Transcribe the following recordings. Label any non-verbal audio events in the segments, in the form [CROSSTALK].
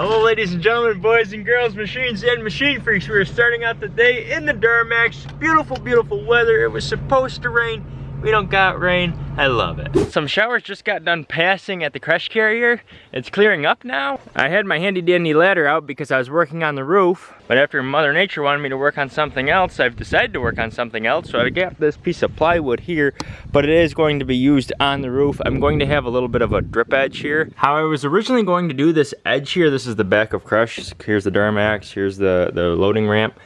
Hello ladies and gentlemen, boys and girls, machines and machine freaks. We are starting out the day in the Duramax. Beautiful, beautiful weather. It was supposed to rain. We don't got rain. I love it. Some showers just got done passing at the crush carrier. It's clearing up now. I had my handy dandy ladder out because I was working on the roof. But after Mother Nature wanted me to work on something else, I've decided to work on something else. So I got this piece of plywood here, but it is going to be used on the roof. I'm going to have a little bit of a drip edge here. How I was originally going to do this edge here, this is the back of Crush. Here's the Duramax, here's the, the loading ramp.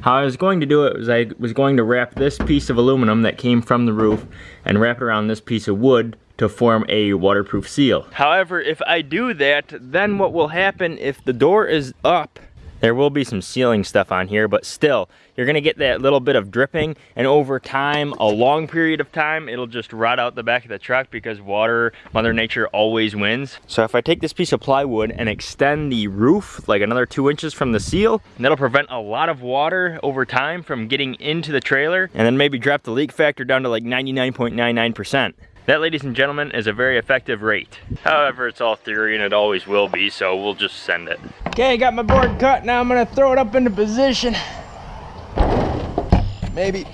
How I was going to do it was I was going to wrap this piece of aluminum that came from the roof and wrap it around this piece of wood to form a waterproof seal. However, if I do that, then what will happen if the door is up there will be some sealing stuff on here, but still, you're gonna get that little bit of dripping, and over time, a long period of time, it'll just rot out the back of the truck because water, Mother Nature always wins. So if I take this piece of plywood and extend the roof like another two inches from the seal, that'll prevent a lot of water over time from getting into the trailer, and then maybe drop the leak factor down to like 99.99%. That, ladies and gentlemen, is a very effective rate. However, it's all theory and it always will be, so we'll just send it. Okay, I got my board cut. Now I'm gonna throw it up into position. Maybe.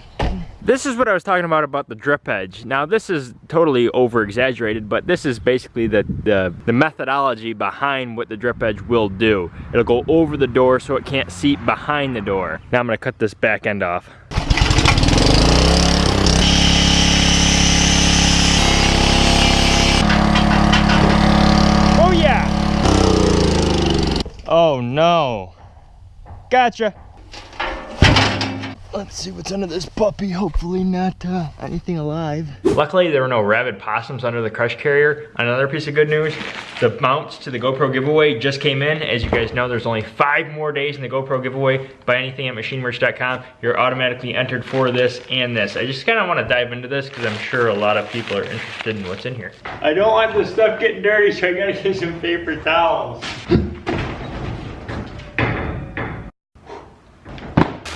This is what I was talking about about the drip edge. Now this is totally over exaggerated, but this is basically the, the, the methodology behind what the drip edge will do. It'll go over the door so it can't seep behind the door. Now I'm gonna cut this back end off. Oh, oh no. Gotcha. Let's see what's under this puppy. Hopefully not uh, anything alive. Luckily, there were no rabid possums under the crush carrier. Another piece of good news, the mounts to the GoPro giveaway just came in. As you guys know, there's only five more days in the GoPro giveaway. Buy anything at machinemerch.com. You're automatically entered for this and this. I just kind of want to dive into this because I'm sure a lot of people are interested in what's in here. I don't want this stuff getting dirty, so I gotta get some paper towels. [LAUGHS]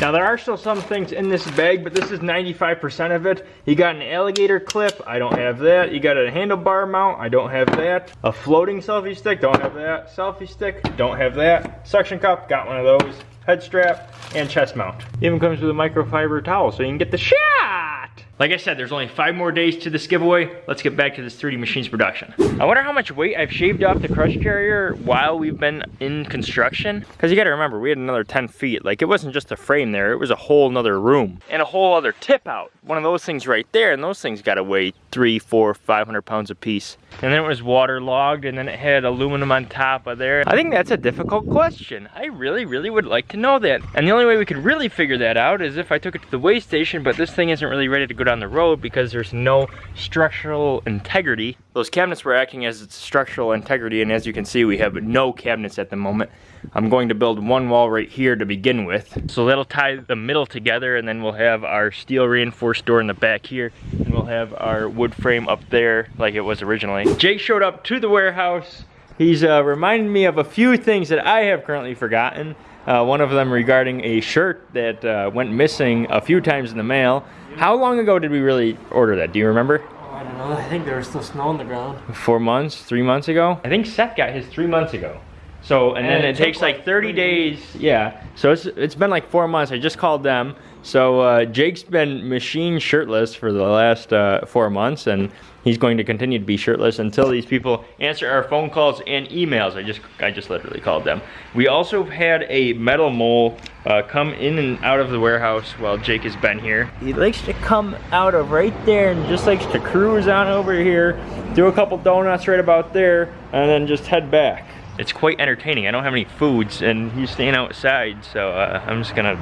Now there are still some things in this bag, but this is 95% of it. You got an alligator clip, I don't have that. You got a handlebar mount, I don't have that. A floating selfie stick, don't have that. Selfie stick, don't have that. Suction cup, got one of those. Head strap, and chest mount. Even comes with a microfiber towel so you can get the shot. Like I said, there's only five more days to this giveaway. Let's get back to this 3D Machines production. I wonder how much weight I've shaved off the crush carrier while we've been in construction. Because you gotta remember, we had another 10 feet. Like it wasn't just a frame there, it was a whole nother room. And a whole other tip out. One of those things right there, and those things gotta weigh three, four, 500 pounds a piece. And then it was waterlogged, and then it had aluminum on top of there. I think that's a difficult question. I really, really would like to know that. And the only way we could really figure that out is if I took it to the weigh station, but this thing isn't really ready to go down the road because there's no structural integrity. Those cabinets were acting as its structural integrity and as you can see we have no cabinets at the moment. I'm going to build one wall right here to begin with. So that'll tie the middle together and then we'll have our steel reinforced door in the back here and we'll have our wood frame up there like it was originally. Jake showed up to the warehouse. He's uh, reminded me of a few things that I have currently forgotten. Uh, one of them regarding a shirt that uh, went missing a few times in the mail. How long ago did we really order that? Do you remember? Oh, I don't know. I think there was still snow on the ground. Four months? Three months ago? I think Seth got his three months ago. So, and, and then it, it takes like 30 days. Yeah. So it's, it's been like four months. I just called them. So uh, Jake's been machine shirtless for the last uh, four months and he's going to continue to be shirtless until these people answer our phone calls and emails. I just I just literally called them. We also had a metal mole uh, come in and out of the warehouse while Jake has been here. He likes to come out of right there and just likes to cruise on over here, do a couple donuts right about there, and then just head back it's quite entertaining. I don't have any foods and he's staying outside, so uh, I'm just gonna,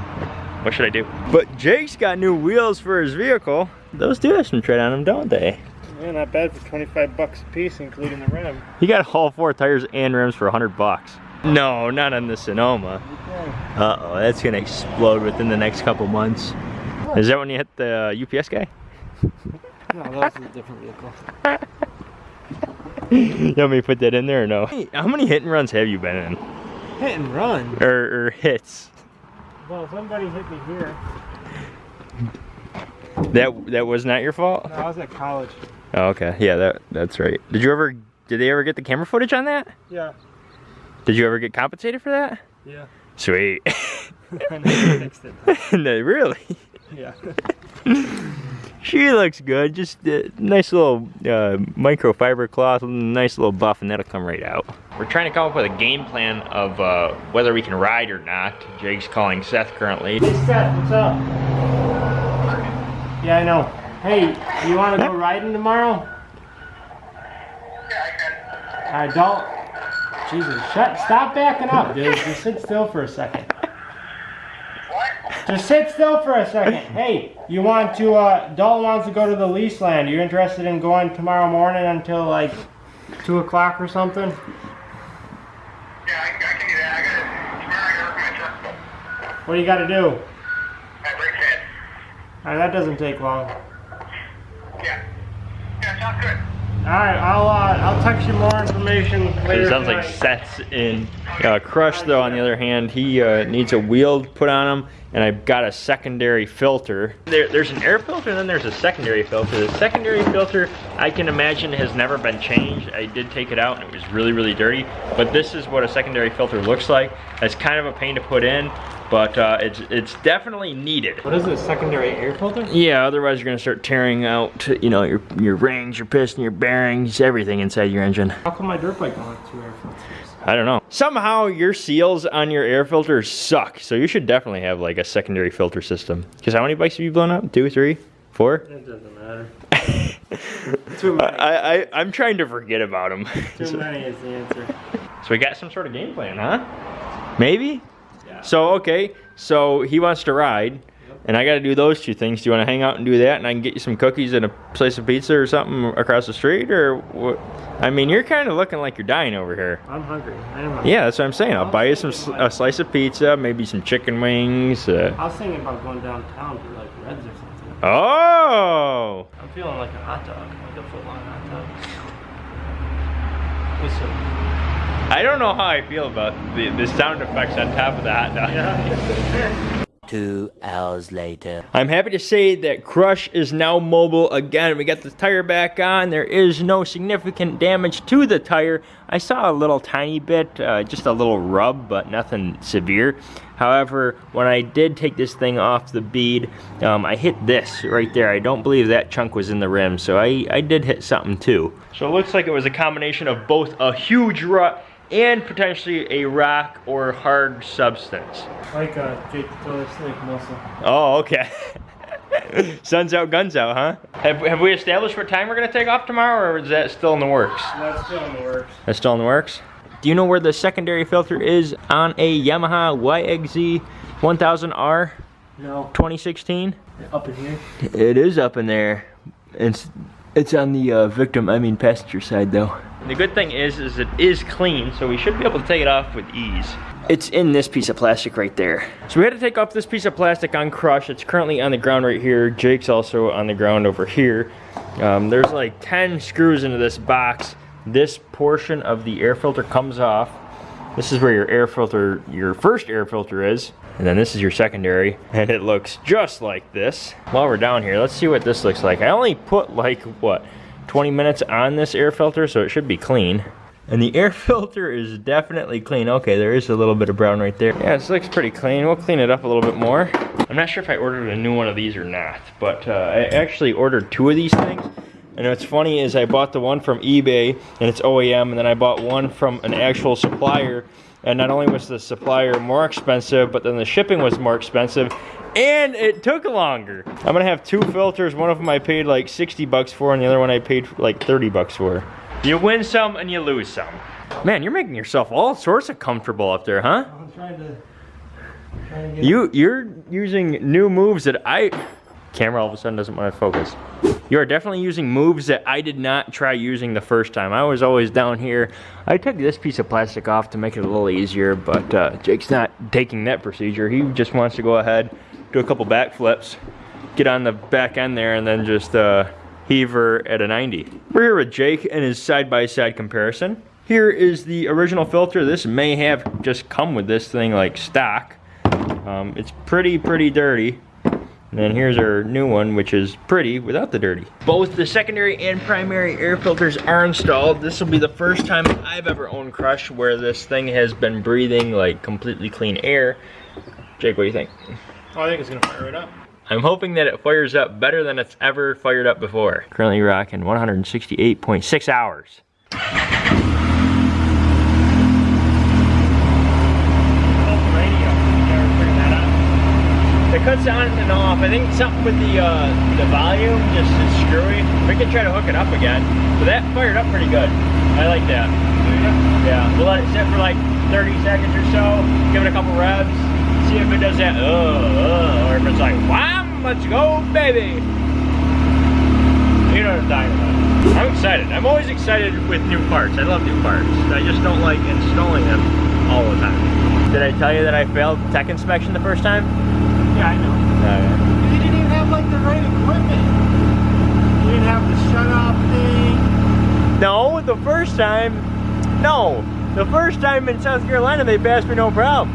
what should I do? But Jake's got new wheels for his vehicle. Those do have some tread on them, don't they? Yeah, not bad for 25 bucks a piece, including the rim. He got all four tires and rims for 100 bucks. No, not on the Sonoma. Uh-oh, that's gonna explode within the next couple months. Is that when you hit the uh, UPS guy? [LAUGHS] no, that was a different vehicle. [LAUGHS] you want me to put that in there or no? Hey, how many hit and runs have you been in? Hit and run? Or, or hits? Well, somebody hit me here. That that was not your fault? No, I was at college. Oh, okay. Yeah, that that's right. Did you ever did they ever get the camera footage on that? Yeah. Did you ever get compensated for that? Yeah. Sweet. [LAUGHS] [LAUGHS] I never fixed it. [LAUGHS] no, really? Yeah. She looks good. Just a nice little uh, microfiber cloth, nice little buff, and that'll come right out. We're trying to come up with a game plan of uh, whether we can ride or not. Jake's calling Seth currently. Hey Seth, what's up? Yeah, I know. Hey, you want to go riding tomorrow? Yeah, I can. don't. Jesus, shut. Stop backing up, dude. [LAUGHS] Just sit still for a second. What? Just sit still for a second. Hey, you want to? uh Dalton wants to go to the lease land. You interested in going tomorrow morning until like two o'clock or something? Yeah, I, I can do that. I gotta, tomorrow I gotta work my truck. What do you got to do? I break head. All right, that doesn't take long. Yeah. Yeah, good. All right, I'll uh, I'll text you more information later. It sounds like tonight. Seth's in. Uh, Crush, though, on the other hand, he uh, needs a wheel put on him, and I've got a secondary filter. There, there's an air filter, and then there's a secondary filter. The secondary filter, I can imagine, has never been changed. I did take it out, and it was really, really dirty. But this is what a secondary filter looks like. It's kind of a pain to put in, but uh, it's it's definitely needed. What is it? A secondary air filter? Yeah, otherwise you're gonna start tearing out, you know, your your rings, your piston, your bearings, everything inside your engine. How come my dirt bike don't have two air filters? I don't know. Somehow your seals on your air filters suck, so you should definitely have like a secondary filter system. Because how many bikes have you blown up? Two, three, four? It doesn't matter. [LAUGHS] Too many. I, I I'm trying to forget about them. Too [LAUGHS] many is the answer. So we got some sort of game plan, huh? Maybe. So okay, so he wants to ride, and I got to do those two things. Do you want to hang out and do that, and I can get you some cookies and a slice of pizza or something across the street, or what? I mean, you're kind of looking like you're dying over here. I'm hungry. I am hungry. Yeah, that's what I'm saying. I'll buy you some a slice of pizza, maybe some chicken wings. Uh, I was thinking about going downtown to like Reds or something. oh, I'm feeling like a hot dog, like a foot long hot dog. With some. I don't know how I feel about the, the sound effects on top of that. Yeah. [LAUGHS] Two hours later. I'm happy to say that Crush is now mobile again. We got the tire back on. There is no significant damage to the tire. I saw a little tiny bit, uh, just a little rub, but nothing severe. However, when I did take this thing off the bead, um, I hit this right there. I don't believe that chunk was in the rim, so I, I did hit something too. So it looks like it was a combination of both a huge rut and potentially a rock or hard substance. like uh, Jake the Snake muscle. Oh, okay. [LAUGHS] Sun's out, guns out, huh? Have, have we established what time we're gonna take off tomorrow, or is that still in the works? That's still in the works. That's still in the works. Do you know where the secondary filter is on a Yamaha YXZ 1000R No, 2016? up in here. It is up in there. It's it's on the uh, victim, I mean passenger side though. The good thing is, is it is clean, so we should be able to take it off with ease. It's in this piece of plastic right there. So we had to take off this piece of plastic on Crush. It's currently on the ground right here. Jake's also on the ground over here. Um, there's like 10 screws into this box. This portion of the air filter comes off. This is where your air filter, your first air filter is. And then this is your secondary. And it looks just like this. While we're down here, let's see what this looks like. I only put like, what, 20 minutes on this air filter, so it should be clean. And the air [LAUGHS] filter is definitely clean. Okay, there is a little bit of brown right there. Yeah, this looks pretty clean. We'll clean it up a little bit more. I'm not sure if I ordered a new one of these or not, but uh, I actually ordered two of these things. And what's funny is I bought the one from eBay and it's OEM, and then I bought one from an actual supplier. And not only was the supplier more expensive, but then the shipping was more expensive, and it took longer. I'm gonna have two filters. One of them I paid like 60 bucks for, and the other one I paid like 30 bucks for. You win some and you lose some. Man, you're making yourself all sorts of comfortable up there, huh? I'm trying to. Trying to get You you're using new moves that I camera all of a sudden doesn't want to focus. You are definitely using moves that I did not try using the first time. I was always down here. I took this piece of plastic off to make it a little easier, but uh, Jake's not taking that procedure. He just wants to go ahead, do a couple back flips, get on the back end there, and then just uh, heave her at a 90. We're here with Jake and his side-by-side comparison. Here is the original filter. This may have just come with this thing like stock. Um, it's pretty, pretty dirty. And then here's our new one, which is pretty without the dirty. Both the secondary and primary air filters are installed. This will be the first time I've ever owned Crush where this thing has been breathing like completely clean air. Jake, what do you think? Oh, I think it's gonna fire it up. I'm hoping that it fires up better than it's ever fired up before. Currently rocking 168.6 hours. radio. You ever turn that on? Cuts on and off. I think something with the uh, the volume just is screwy. We can try to hook it up again. But that fired up pretty good. I like that. Yeah, we'll let it sit for like 30 seconds or so. Give it a couple revs. See if it does that, uh, uh, or if it's like, wham, let's go, baby. You know what I'm talking about. I'm excited. I'm always excited with new parts. I love new parts. I just don't like installing them all the time. Did I tell you that I failed tech inspection the first time? Yeah, I know. You didn't even have like the right equipment. You didn't have the shut off thing. No, the first time, no. The first time in South Carolina, they passed me no problem.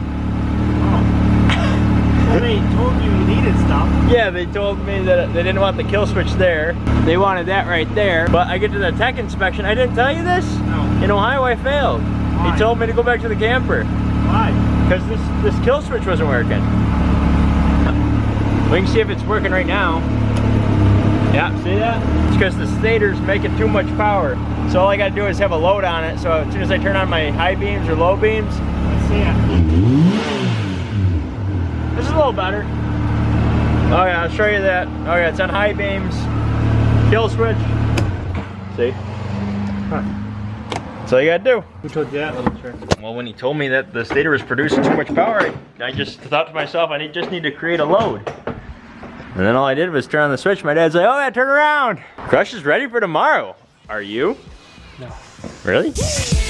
Oh. Well, they told you you needed stuff. Yeah, they told me that they didn't want the kill switch there. They wanted that right there. But I get to the tech inspection. I didn't tell you this? No. In Ohio, I failed. Why? He told me to go back to the camper Why? because this, this kill switch wasn't working. We can see if it's working right now. Yeah, see that? It's because the stator's making too much power. So all I gotta do is have a load on it. So as soon as I turn on my high beams or low beams, Let's see it. This is a little better. Oh yeah, I'll show you that. Oh yeah, it's on high beams. Kill switch. See? That's all you gotta do. Who told you that little trick? Well, when he told me that the stator was producing too much power, I, I just thought to myself, I need, just need to create a load. And then all I did was turn on the switch. My dad's like, oh yeah, turn around. Crush is ready for tomorrow. Are you? No. Really? [LAUGHS]